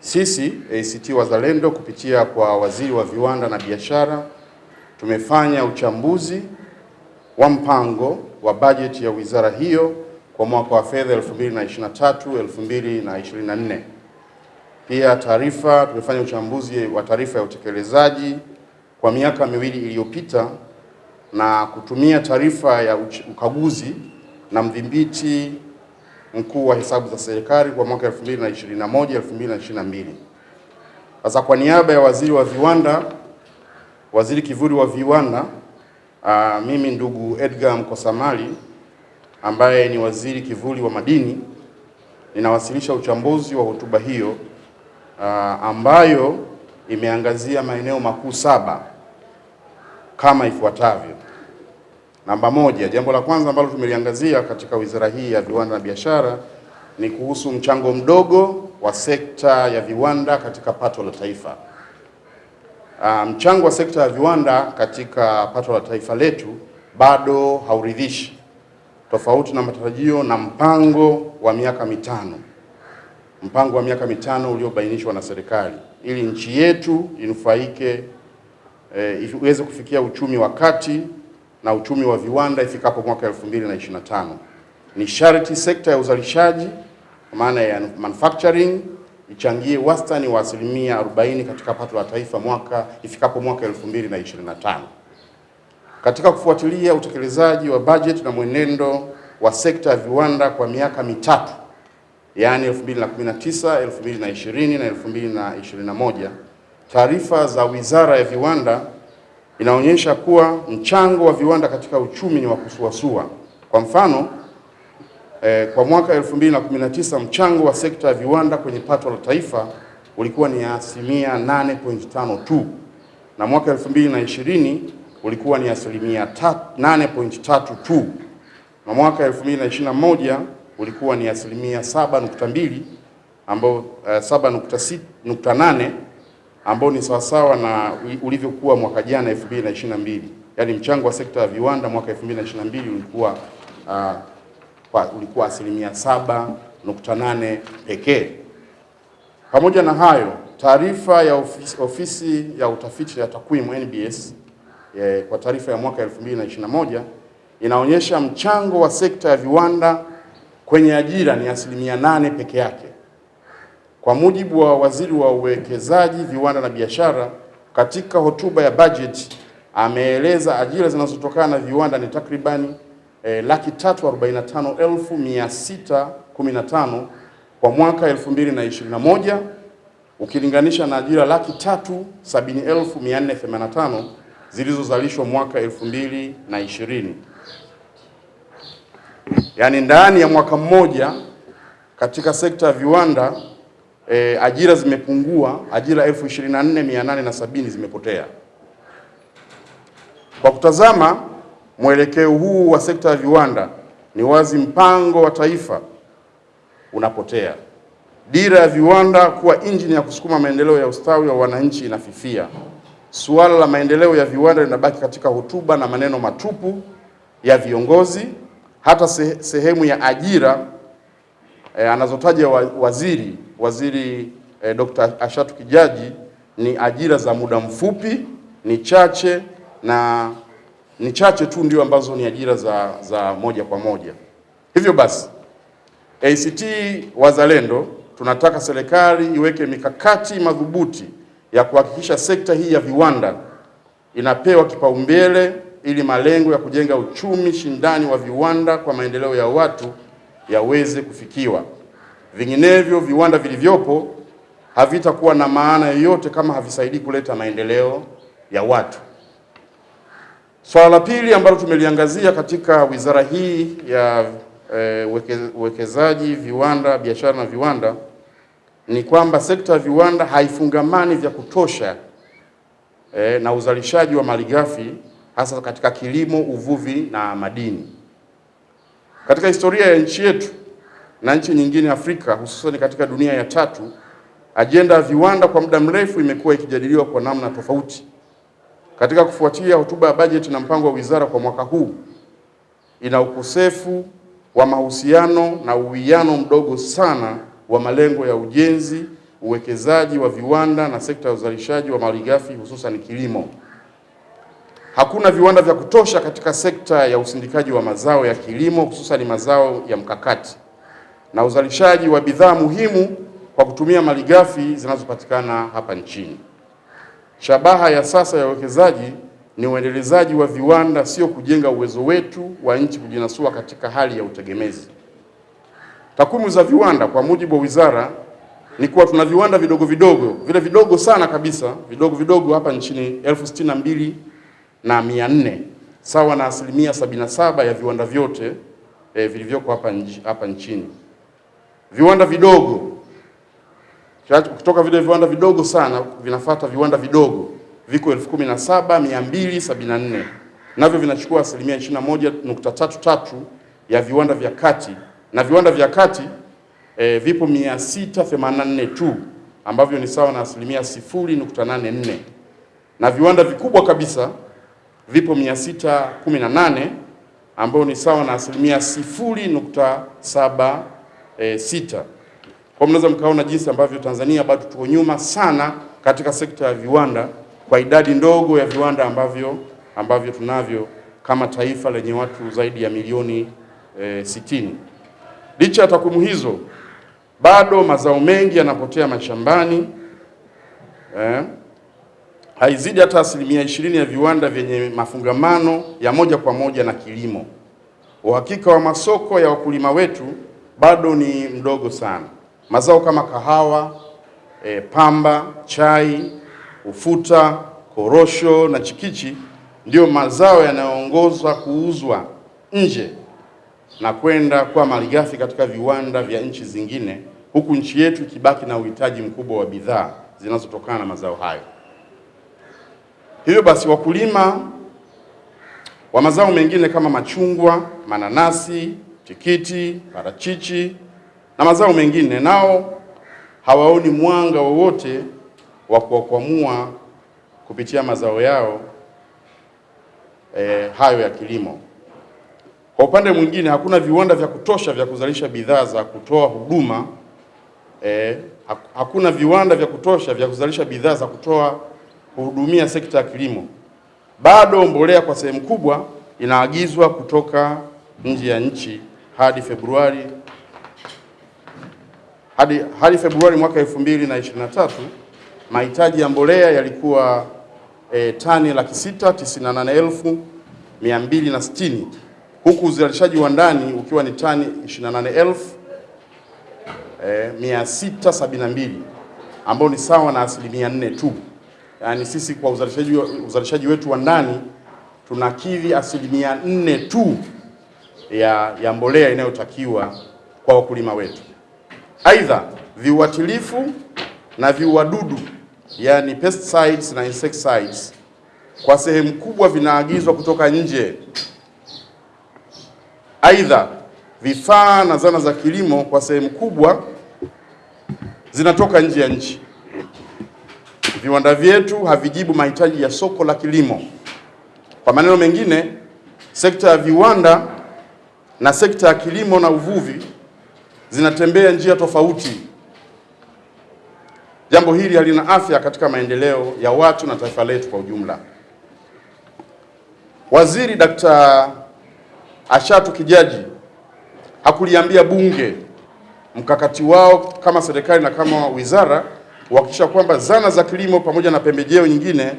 Sisi ACT Wazalendo kupitia kwa Waziri wa Viwanda na Biashara tumefanya uchambuzi wa mpango wa bajeti ya wizara hiyo kwa mwaka wa fedha 2023 2024. Pia taarifa tumefanya uchambuzi wa taarifa ya utekelezaji kwa miaka miwili iliyopita na kutumia taarifa ya ukaguzi na mdhibiti mkuu wa hesabu za serikali kwa mwaka 2021 2022. Sasa kwa niaba ya waziri wa viwanda, waziri kivuli wa viwanda, aa, mimi ndugu Edgar Mkosamali ambaye ni waziri kivuli wa madini, ninawasilisha uchambuzi wa hotuba hiyo aa, ambayo imeangazia maeneo makuu saba kama ifuatavyo. Namba moja, jambo la kwanza ambalo tumeliangazia katika wizara hii ya viwanda na biashara ni kuhusu mchango mdogo wa sekta ya viwanda katika pato la taifa. Uh, mchango wa sekta ya viwanda katika pato la taifa letu bado hauridhishi, tofauti na matarajio na mpango wa miaka mitano, mpango wa miaka mitano uliobainishwa na serikali ili nchi yetu inufaike, eh, iweze kufikia uchumi wa kati na uchumi wa viwanda ifikapo mwaka 2025. Ni sharti sekta ya uzalishaji maana ya manufacturing ichangie wastani wa asilimia 40 katika pato la taifa mwaka ifikapo mwaka 2025. Katika kufuatilia utekelezaji wa bajeti na mwenendo wa sekta ya viwanda kwa miaka mitatu, yaani 2019, 2020 na 2021, taarifa za Wizara ya Viwanda inaonyesha kuwa mchango wa viwanda katika uchumi ni wa kusuasua. Kwa mfano eh, kwa mwaka 2019 mchango wa sekta ya viwanda kwenye pato la taifa ulikuwa ni asilimia 8.5 tu na mwaka 2020 ulikuwa ni asilimia 8.3 tu na mwaka 2021 ulikuwa ni asilimia 7.2 ambao uh, 7.8 ambao ni sawasawa na ulivyokuwa mwaka jana 2022. Yaani mchango wa sekta ya viwanda mwaka 2022 ulikuwa uh, kwa, ulikuwa asilimia 7.8 pekee. Pamoja na hayo, taarifa ya ofisi, ofisi ya utafiti ya takwimu NBS eh, kwa taarifa ya mwaka 2021 inaonyesha mchango wa sekta ya viwanda kwenye ajira ni asilimia 8 peke yake. Kwa mujibu wa waziri wa uwekezaji, viwanda na biashara, katika hotuba ya bajeti ameeleza ajira zinazotokana na viwanda ni takribani eh, laki tatu arobaini na tano elfu mia sita kumi na tano kwa mwaka elfu mbili na ishirini na moja ukilinganisha na ajira laki tatu sabini elfu mia nne themanini na tano zilizozalishwa mwaka elfu mbili na ishirini. Yaani ndani ya mwaka mmoja katika sekta ya viwanda E, ajira zimepungua, ajira elfu zimepotea. Kwa kutazama mwelekeo huu wa sekta ya viwanda, ni wazi mpango wa taifa unapotea. Dira ya viwanda kuwa injini ya kusukuma maendeleo ya ustawi wa wananchi inafifia. Suala la maendeleo ya viwanda linabaki katika hotuba na maneno matupu ya viongozi. Hata sehemu ya ajira eh, anazotaja waziri waziri e, Dr. Ashatu Kijaji ni ajira za muda mfupi, ni chache na ni chache tu ndio ambazo ni ajira za, za moja kwa moja. Hivyo basi ACT Wazalendo tunataka serikali iweke mikakati madhubuti ya kuhakikisha sekta hii ya viwanda inapewa kipaumbele ili malengo ya kujenga uchumi shindani wa viwanda kwa maendeleo ya watu yaweze kufikiwa. Vinginevyo, viwanda vilivyopo havitakuwa na maana yoyote kama havisaidii kuleta maendeleo ya watu. Swala la pili ambalo tumeliangazia katika wizara hii ya e, uwekezaji, viwanda, biashara na viwanda ni kwamba sekta ya viwanda haifungamani vya kutosha e, na uzalishaji wa malighafi hasa katika kilimo, uvuvi na madini. Katika historia ya nchi yetu na nchi nyingine Afrika, hususan katika dunia ya tatu, ajenda ya viwanda kwa muda mrefu imekuwa ikijadiliwa kwa namna tofauti. Katika kufuatia hotuba ya bajeti na mpango wa wizara kwa mwaka huu, ina ukosefu wa mahusiano na uwiano mdogo sana wa malengo ya ujenzi uwekezaji wa viwanda na sekta ya uzalishaji wa malighafi hususan kilimo. Hakuna viwanda vya kutosha katika sekta ya usindikaji wa mazao ya kilimo hususan mazao ya mkakati na uzalishaji wa bidhaa muhimu kwa kutumia malighafi zinazopatikana hapa nchini. Shabaha ya sasa ya uwekezaji ni uendelezaji wa viwanda, sio kujenga uwezo wetu wa nchi kujinasua katika hali ya utegemezi. Takwimu za viwanda kwa mujibu wa wizara ni kuwa tuna viwanda vidogo vidogo, vile vidogo sana kabisa, vidogo vidogo hapa nchini elfu sitini na mbili na mia nne sawa na asilimia sabini na saba ya viwanda vyote eh, vilivyoko hapa nchini. Viwanda vidogo. Kutoka vile viwanda vidogo sana vinafata viwanda vidogo. Viko elfu kumi na saba mia mbili sabini na nne. Navyo vinachukua asilimia ishirini na moja nukta tatu tatu ya viwanda vya kati. Na viwanda vya kati e, vipo mia sita themanini na nne tu ambavyo ni sawa na asilimia sifuri nukta nane nne. Na viwanda vikubwa kabisa vipo mia sita kumi na nane ambayo ni sawa na asilimia sifuri nukta saba e, sita. Kwa mnaweza mkaona jinsi ambavyo Tanzania bado tuko nyuma sana katika sekta ya viwanda kwa idadi ndogo ya viwanda ambavyo ambavyo tunavyo kama taifa lenye watu zaidi ya milioni e, sitini. Licha ya takwimu hizo, bado mazao mengi yanapotea mashambani eh, haizidi hata asilimia ishirini ya viwanda vyenye mafungamano ya moja kwa moja na kilimo. Uhakika wa masoko ya wakulima wetu bado ni mdogo sana. Mazao kama kahawa, e, pamba, chai, ufuta, korosho na chikichi ndiyo mazao yanayoongozwa kuuzwa nje na kwenda kuwa malighafi katika viwanda vya nchi zingine, huku nchi yetu ikibaki na uhitaji mkubwa wa bidhaa zinazotokana na mazao hayo. Hivyo basi, wakulima wa mazao mengine kama machungwa, mananasi, tikiti, parachichi na mazao mengine nao hawaoni mwanga wowote wa kuwakwamua kupitia mazao yao eh, hayo ya kilimo. Kwa upande mwingine, hakuna viwanda vya kutosha vya kuzalisha bidhaa za kutoa huduma eh, hakuna viwanda vya kutosha vya kuzalisha bidhaa za kutoa kuhudumia sekta ya kilimo. Bado mbolea kwa sehemu kubwa inaagizwa kutoka nje ya nchi hadi Februari hadi, hadi Februari mwaka 2023 mahitaji ya mbolea yalikuwa e, tani laki sita tisini na nane elfu mia mbili na sitini huku uzalishaji wa ndani ukiwa ni tani 28,672 e, ambao ni sawa na asilimia nne tu. Yaani sisi kwa uzalishaji, uzalishaji wetu wa ndani tunakidhi asilimia nne tu ya, ya mbolea inayotakiwa kwa wakulima wetu. Aidha, viuatilifu na viuadudu yani pesticides na insecticides kwa sehemu kubwa vinaagizwa kutoka nje. Aidha, vifaa na zana za kilimo kwa sehemu kubwa zinatoka nje ya nchi. Viwanda vyetu havijibu mahitaji ya soko la kilimo. Kwa maneno mengine, sekta ya viwanda na sekta ya kilimo na uvuvi zinatembea njia tofauti. Jambo hili halina afya katika maendeleo ya watu na taifa letu kwa ujumla. Waziri Dkt. Ashatu Kijaji hakuliambia bunge mkakati wao kama serikali na kama wizara kuhakikisha kwamba zana za kilimo pamoja na pembejeo nyingine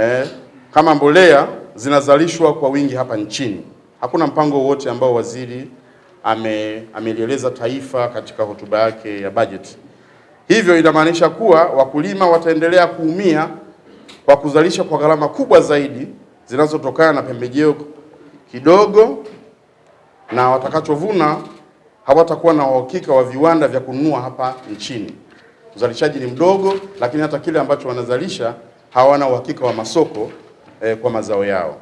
eh, kama mbolea zinazalishwa kwa wingi hapa nchini. Hakuna mpango wowote ambao waziri ame amelieleza taifa katika hotuba yake ya bajeti. Hivyo inamaanisha kuwa wakulima wataendelea kuumia kwa kuzalisha kwa gharama kubwa zaidi zinazotokana na pembejeo kidogo, na watakachovuna hawatakuwa na uhakika wa viwanda vya kununua hapa nchini. Uzalishaji ni mdogo, lakini hata kile ambacho wanazalisha hawana uhakika wa masoko eh, kwa mazao yao.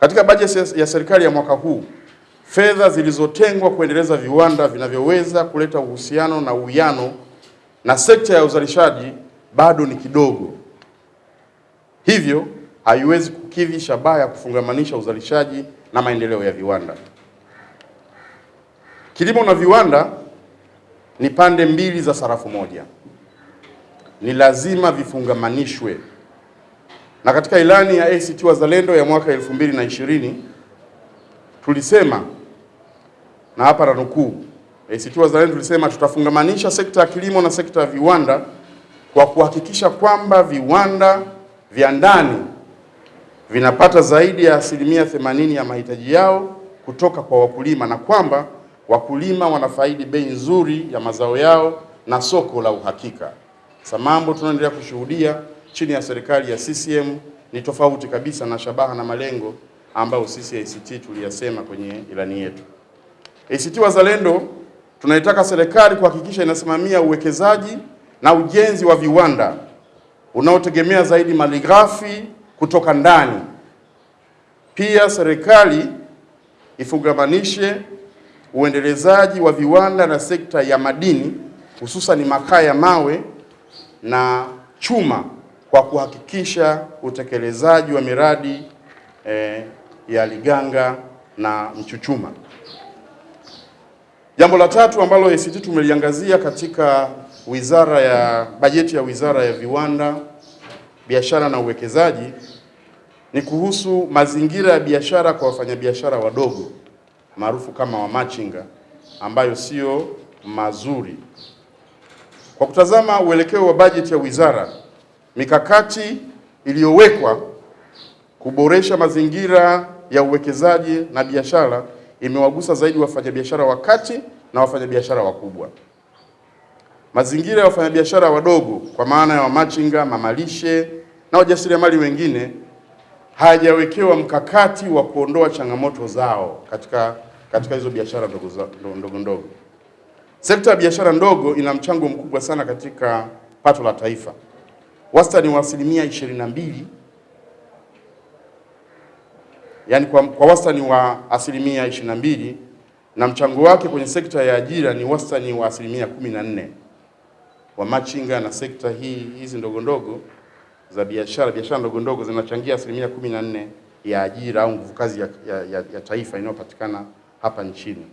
Katika bajeti ya serikali ya mwaka huu fedha zilizotengwa kuendeleza viwanda vinavyoweza kuleta uhusiano na uwiano na sekta ya uzalishaji bado ni kidogo, hivyo haiwezi kukidhi shabaha ya kufungamanisha uzalishaji na maendeleo ya viwanda. Kilimo na viwanda ni pande mbili za sarafu moja, ni lazima vifungamanishwe. Na katika ilani ya ACT Wazalendo ya mwaka 2020 tulisema, na hapa nanukuu, ACT Wazalendo tulisema tutafungamanisha sekta ya kilimo na sekta ya viwanda kwa kuhakikisha kwamba viwanda vya ndani vinapata zaidi ya asilimia 80 ya mahitaji yao kutoka kwa wakulima na kwamba wakulima wanafaidi bei nzuri ya mazao yao na soko la uhakika. Sasa mambo tunaendelea kushuhudia chini ya serikali ya CCM ni tofauti kabisa na shabaha na malengo ambayo sisi ACT tuliyasema kwenye ilani yetu. ACT Wazalendo tunaitaka serikali kuhakikisha inasimamia uwekezaji na ujenzi wa viwanda unaotegemea zaidi malighafi kutoka ndani. Pia serikali ifungamanishe uendelezaji wa viwanda na sekta ya madini hususan makaa ya mawe na chuma kwa kuhakikisha utekelezaji wa miradi eh, ya Liganga na Mchuchuma. Jambo la tatu ambalo ACT tumeliangazia katika wizara ya bajeti ya Wizara ya Viwanda, Biashara na Uwekezaji ni kuhusu mazingira ya biashara kwa wafanyabiashara wadogo maarufu kama wamachinga ambayo sio mazuri. Kwa kutazama uelekeo wa bajeti ya wizara, mikakati iliyowekwa kuboresha mazingira ya uwekezaji na biashara imewagusa zaidi wafanyabiashara wa kati na wafanyabiashara wakubwa. Mazingira ya wafanyabiashara wadogo kwa maana ya wamachinga, mamalishe na wajasiriamali wengine hajawekewa mkakati wa kuondoa changamoto zao katika katika hizo biashara ndogo ndogo ndogo. Sekta ya biashara ndogo ina mchango mkubwa sana katika pato la taifa, wastani wa asilimia ishirini na mbili yaani kwa, kwa wastani wa asilimia ishirini na mbili na mchango wake kwenye sekta ya ajira ni wastani wa asilimia kumi na nne wa machinga na sekta hii hizi ndogo ndogo za biashara biashara ndogo ndogo zinachangia asilimia kumi na nne ya ajira au nguvu kazi ya, ya, ya, ya taifa inayopatikana hapa nchini.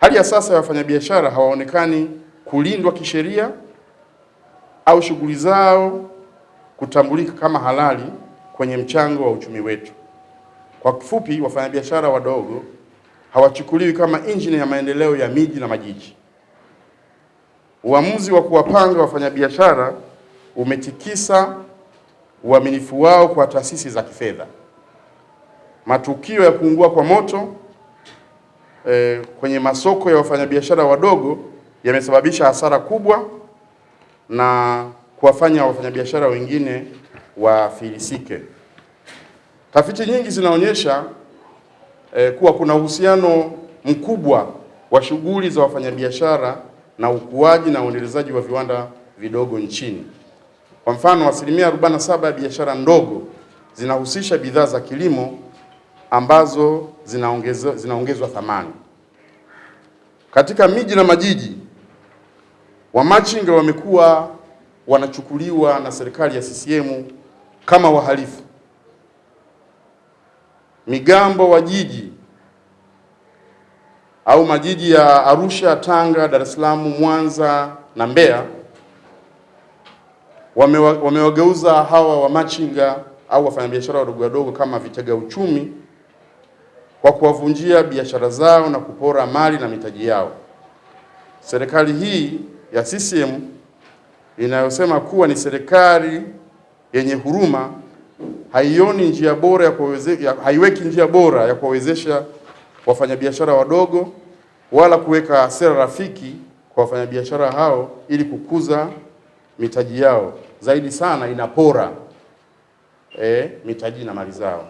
Hali ya sasa ya wafanyabiashara hawaonekani kulindwa kisheria au shughuli zao kutambulika kama halali kwenye mchango wa uchumi wetu. Kwa kifupi, wafanyabiashara wadogo hawachukuliwi kama injini ya maendeleo ya miji na majiji. Uamuzi wa kuwapanga wafanyabiashara umetikisa uaminifu wao kwa taasisi za kifedha. Matukio ya kuungua kwa moto eh, kwenye masoko ya wafanyabiashara wadogo yamesababisha hasara kubwa na kuwafanya wafanyabiashara wengine wafilisike. Tafiti nyingi zinaonyesha eh, kuwa kuna uhusiano mkubwa wa shughuli za wafanyabiashara na ukuaji na uendelezaji wa viwanda vidogo nchini. Kwa mfano, asilimia 47 ya biashara ndogo zinahusisha bidhaa za kilimo ambazo zinaongezwa zinaongezwa thamani. Katika miji na majiji, wamachinga wamekuwa wanachukuliwa na serikali ya CCM kama wahalifu. Migambo wa jiji au majiji ya Arusha, Tanga, Dar es Salaam, Mwanza na Mbeya wamewageuza wame hawa wamachinga au wafanyabiashara wadogo wadogo kama vitega uchumi kwa kuwavunjia biashara zao na kupora mali na mitaji yao. Serikali hii ya CCM inayosema kuwa ni serikali yenye huruma haioni njia bora ya kuwezesha, haiweki njia bora ya kuwawezesha wafanyabiashara wadogo wala kuweka sera rafiki kwa wafanyabiashara hao ili kukuza mitaji yao. Zaidi sana inapora e, mitaji na mali zao.